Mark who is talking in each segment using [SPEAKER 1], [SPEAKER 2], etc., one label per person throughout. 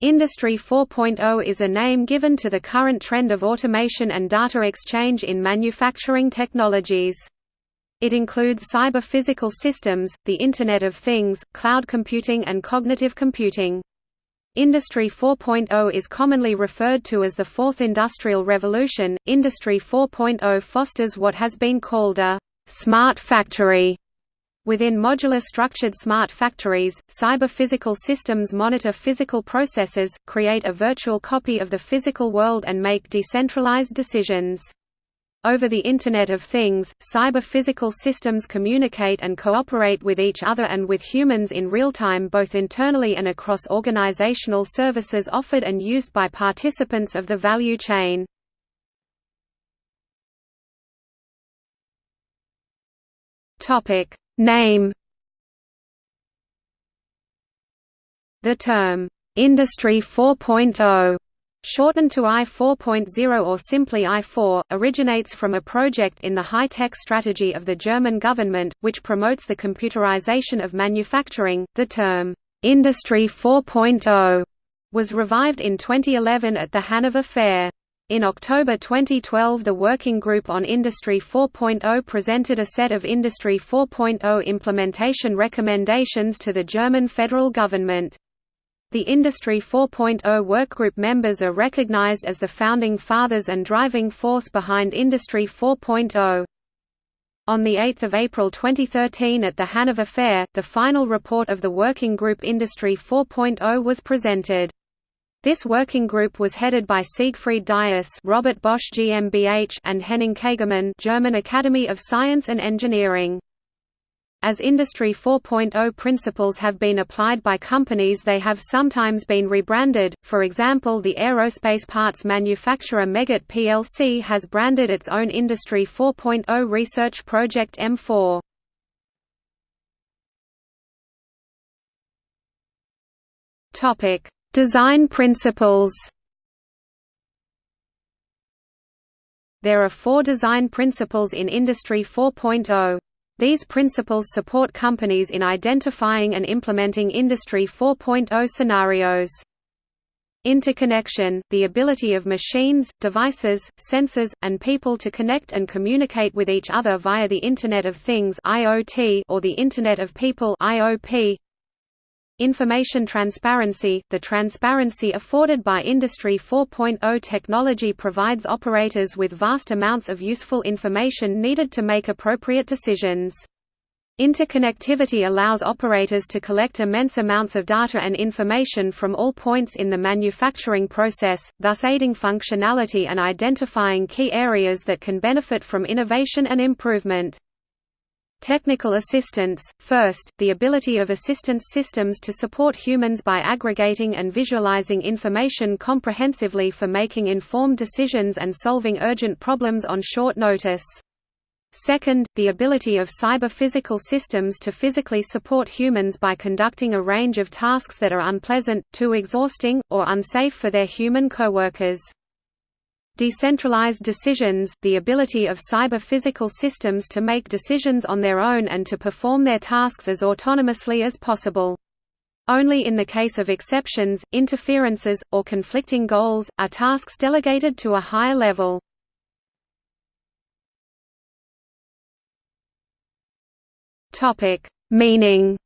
[SPEAKER 1] Industry 4.0 is a name given to the current trend of automation and data exchange in manufacturing technologies. It includes cyber-physical systems, the Internet of Things, cloud computing and cognitive computing. Industry 4.0 is commonly referred to as the Fourth Industrial Revolution. Industry 4.0 fosters what has been called a smart factory Within modular structured smart factories, cyber-physical systems monitor physical processes, create a virtual copy of the physical world and make decentralized decisions. Over the Internet of Things, cyber-physical systems communicate and cooperate with each other and with humans in real time both internally and across organizational services offered and used by participants of the value chain. Topic: Name The term, "'Industry 4.0' shortened to I 4.0 or simply I4, originates from a project in the high-tech strategy of the German government, which promotes the computerization of manufacturing. The term, "'Industry 4.0, was revived in 2011 at the Hanover Fair. In October 2012 the Working Group on Industry 4.0 presented a set of Industry 4.0 implementation recommendations to the German federal government. The Industry 4.0 workgroup members are recognized as the founding fathers and driving force behind Industry 4.0. On 8 April 2013 at the Hanover Fair, the final report of the Working Group Industry 4.0 was presented. This working group was headed by Siegfried Dais, Robert Bosch GmbH, and Henning Kagermann, German Academy of Science and Engineering. As Industry 4.0 principles have been applied by companies they have sometimes been rebranded, for example the aerospace parts manufacturer Meggitt plc has branded its own Industry 4.0 research project M4. Design principles There are four design principles in Industry 4.0. These principles support companies in identifying and implementing Industry 4.0 scenarios. Interconnection – the ability of machines, devices, sensors, and people to connect and communicate with each other via the Internet of Things or the Internet of People. Information transparency – The transparency afforded by Industry 4.0 technology provides operators with vast amounts of useful information needed to make appropriate decisions. Interconnectivity allows operators to collect immense amounts of data and information from all points in the manufacturing process, thus aiding functionality and identifying key areas that can benefit from innovation and improvement. Technical assistance – First, the ability of assistance systems to support humans by aggregating and visualizing information comprehensively for making informed decisions and solving urgent problems on short notice. Second, the ability of cyber-physical systems to physically support humans by conducting a range of tasks that are unpleasant, too exhausting, or unsafe for their human coworkers. Decentralized decisions – the ability of cyber-physical systems to make decisions on their own and to perform their tasks as autonomously as possible. Only in the case of exceptions, interferences, or conflicting goals, are tasks delegated to a higher level. Meaning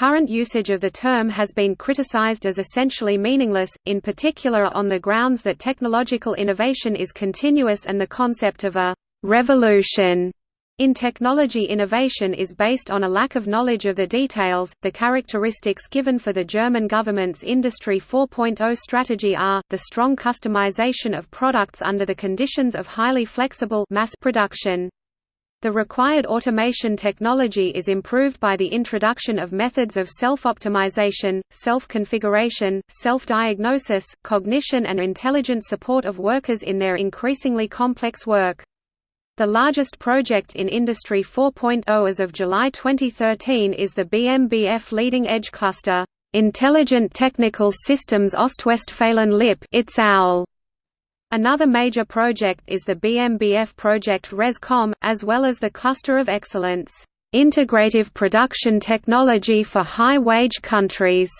[SPEAKER 1] Current usage of the term has been criticized as essentially meaningless, in particular on the grounds that technological innovation is continuous and the concept of a «revolution» in technology innovation is based on a lack of knowledge of the details. The characteristics given for the German government's Industry 4.0 strategy are the strong customization of products under the conditions of highly flexible mass production. The required automation technology is improved by the introduction of methods of self-optimization, self-configuration, self-diagnosis, cognition and intelligent support of workers in their increasingly complex work. The largest project in Industry 4.0 as of July 2013 is the BMBF Leading Edge Cluster, Intelligent Technical Systems Ostwestfalen-Lippe Another major project is the BMBF project ResCom, as well as the Cluster of Excellence. "...integrative production technology for high-wage countries."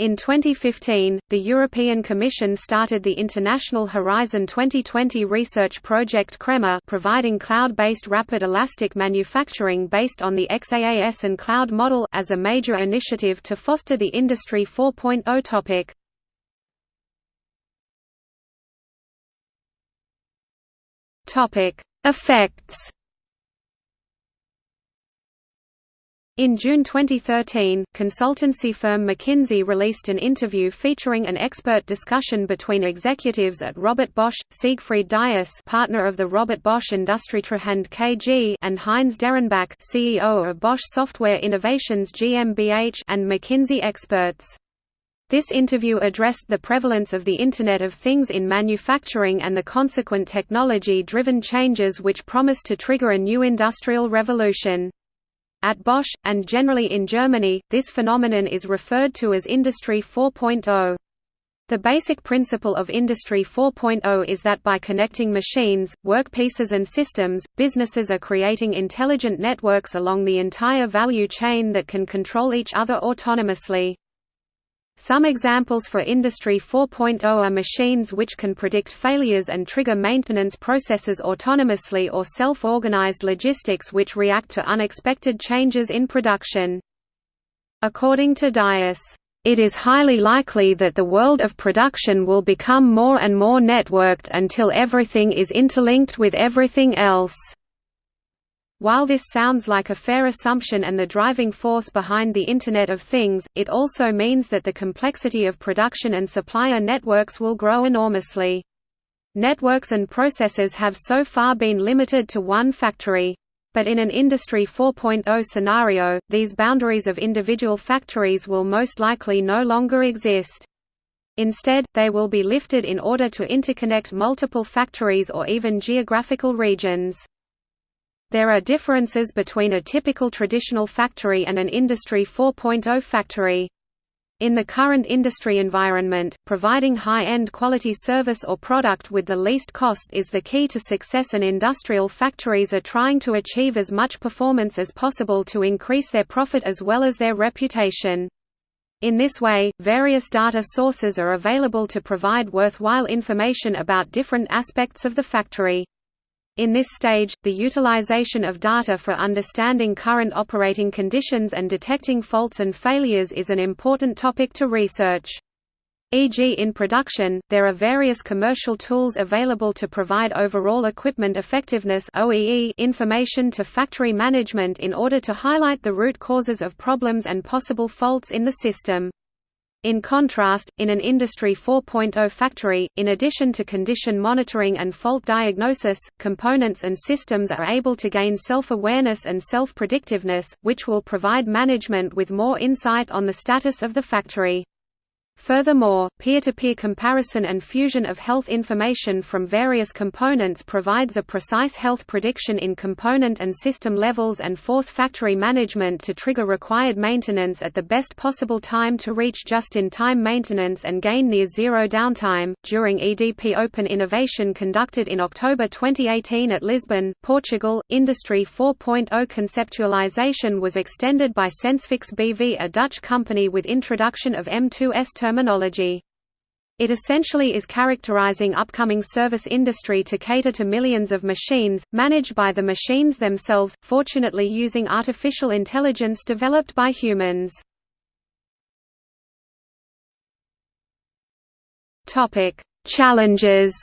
[SPEAKER 1] In 2015, the European Commission started the International Horizon 2020 research project CREMA providing cloud-based rapid elastic manufacturing based on the XaaS and cloud model as a major initiative to foster the Industry 4.0 topic. Effects In June 2013, consultancy firm McKinsey released an interview featuring an expert discussion between executives at Robert Bosch, Siegfried Dais partner of the Robert Bosch Industrietreuhand KG and Heinz Derenbach CEO of Bosch Software Innovations GmbH and McKinsey experts. This interview addressed the prevalence of the Internet of Things in manufacturing and the consequent technology-driven changes which promise to trigger a new industrial revolution. At Bosch, and generally in Germany, this phenomenon is referred to as Industry 4.0. The basic principle of Industry 4.0 is that by connecting machines, workpieces and systems, businesses are creating intelligent networks along the entire value chain that can control each other autonomously. Some examples for Industry 4.0 are machines which can predict failures and trigger maintenance processes autonomously or self-organized logistics which react to unexpected changes in production. According to Dais, "...it is highly likely that the world of production will become more and more networked until everything is interlinked with everything else." While this sounds like a fair assumption and the driving force behind the Internet of Things, it also means that the complexity of production and supplier networks will grow enormously. Networks and processes have so far been limited to one factory. But in an Industry 4.0 scenario, these boundaries of individual factories will most likely no longer exist. Instead, they will be lifted in order to interconnect multiple factories or even geographical regions. There are differences between a typical traditional factory and an Industry 4.0 factory. In the current industry environment, providing high-end quality service or product with the least cost is the key to success and industrial factories are trying to achieve as much performance as possible to increase their profit as well as their reputation. In this way, various data sources are available to provide worthwhile information about different aspects of the factory. In this stage, the utilization of data for understanding current operating conditions and detecting faults and failures is an important topic to research. E.g. in production, there are various commercial tools available to provide overall equipment effectiveness information to factory management in order to highlight the root causes of problems and possible faults in the system. In contrast, in an Industry 4.0 factory, in addition to condition monitoring and fault diagnosis, components and systems are able to gain self-awareness and self-predictiveness, which will provide management with more insight on the status of the factory. Furthermore, peer-to-peer -peer comparison and fusion of health information from various components provides a precise health prediction in component and system levels and force factory management to trigger required maintenance at the best possible time to reach just-in-time maintenance and gain near zero downtime. During EDP Open Innovation conducted in October 2018 at Lisbon, Portugal, Industry 4.0 conceptualization was extended by Sensfix BV, a Dutch company with introduction of M2S terminology. It essentially is characterizing upcoming service industry to cater to millions of machines, managed by the machines themselves, fortunately using artificial intelligence developed by humans. Challenges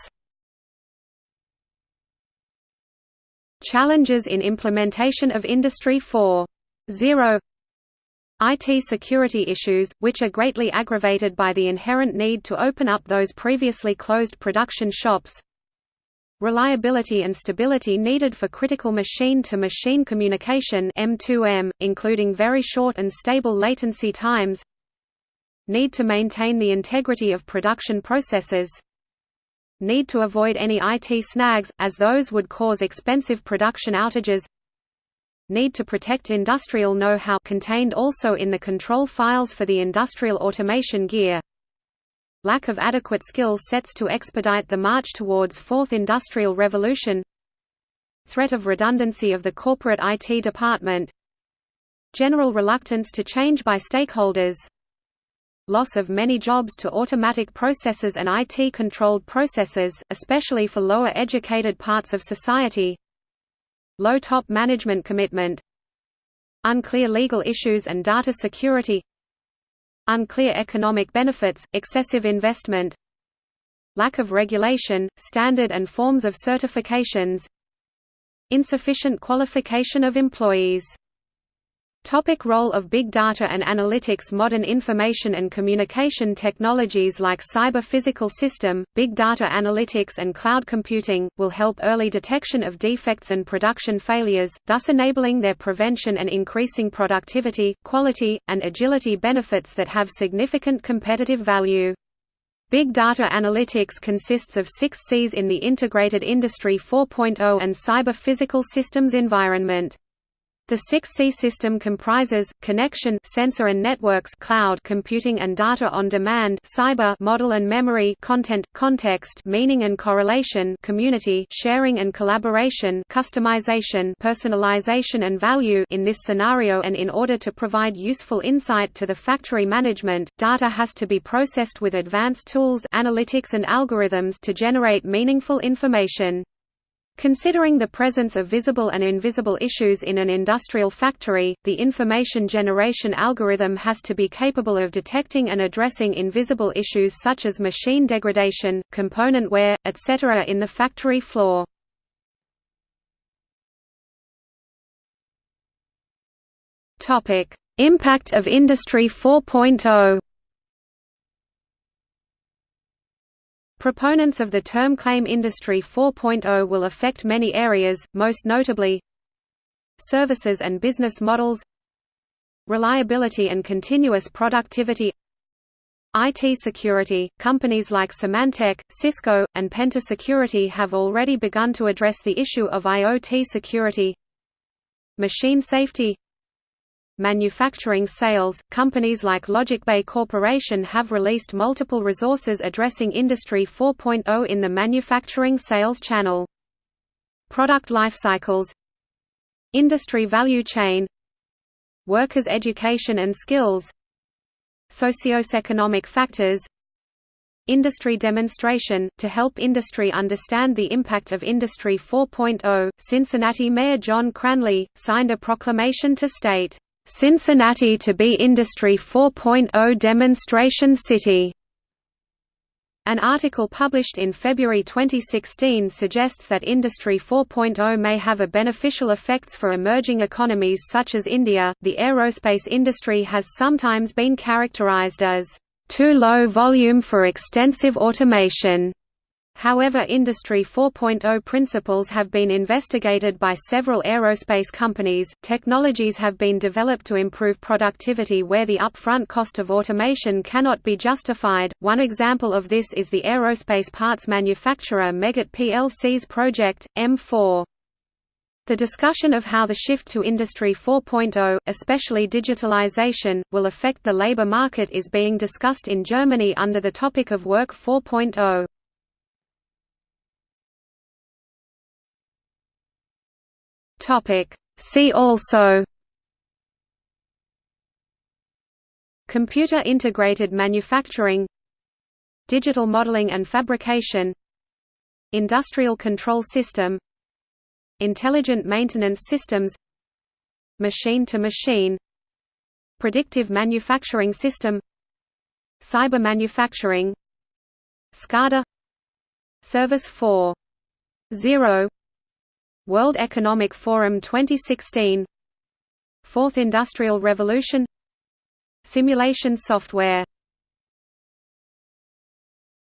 [SPEAKER 1] Challenges in implementation of Industry 4.0 IT security issues, which are greatly aggravated by the inherent need to open up those previously closed production shops. Reliability and stability needed for critical machine-to-machine -machine communication M2M, including very short and stable latency times. Need to maintain the integrity of production processes. Need to avoid any IT snags, as those would cause expensive production outages need to protect industrial know-how contained also in the control files for the industrial automation gear. Lack of adequate skill sets to expedite the march towards fourth industrial revolution. Threat of redundancy of the corporate IT department. General reluctance to change by stakeholders. Loss of many jobs to automatic processes and IT-controlled processes, especially for lower educated parts of society low top management commitment unclear legal issues and data security unclear economic benefits, excessive investment lack of regulation, standard and forms of certifications insufficient qualification of employees Topic role of big data and analytics Modern information and communication technologies like cyber-physical system, big data analytics and cloud computing, will help early detection of defects and production failures, thus enabling their prevention and increasing productivity, quality, and agility benefits that have significant competitive value. Big data analytics consists of six Cs in the integrated Industry 4.0 and cyber-physical systems environment. The 6C system comprises connection sensor and networks cloud computing and data on demand cyber model and memory content context meaning and correlation community sharing and collaboration customization personalization and value in this scenario and in order to provide useful insight to the factory management data has to be processed with advanced tools analytics and algorithms to generate meaningful information Considering the presence of visible and invisible issues in an industrial factory, the information generation algorithm has to be capable of detecting and addressing invisible issues such as machine degradation, component wear, etc. in the factory floor. Impact of Industry 4.0 Proponents of the term claim Industry 4.0 will affect many areas, most notably services and business models reliability and continuous productivity IT security. Companies like Symantec, Cisco, and Penta Security have already begun to address the issue of IoT security. Machine safety manufacturing sales, companies like LogicBay Corporation have released multiple resources addressing Industry 4.0 in the manufacturing sales channel. Product lifecycles Industry value chain Workers' education and skills Socioeconomic factors Industry demonstration, to help industry understand the impact of Industry 4.0, Cincinnati Mayor John Cranley, signed a proclamation to state, Cincinnati to be Industry 4.0 demonstration city. An article published in February 2016 suggests that Industry 4.0 may have a beneficial effects for emerging economies such as India. The aerospace industry has sometimes been characterized as too low volume for extensive automation However Industry 4.0 principles have been investigated by several aerospace companies, technologies have been developed to improve productivity where the upfront cost of automation cannot be justified, one example of this is the aerospace parts manufacturer Meggitt plc's project, M4. The discussion of how the shift to Industry 4.0, especially digitalization, will affect the labor market is being discussed in Germany under the topic of Work 4.0.
[SPEAKER 2] Topic. See also
[SPEAKER 1] Computer integrated manufacturing Digital modeling and fabrication Industrial control system Intelligent maintenance systems Machine-to-machine -machine, Predictive manufacturing system Cyber manufacturing SCADA Service 4.0 World Economic Forum 2016 Fourth Industrial Revolution. Simulation software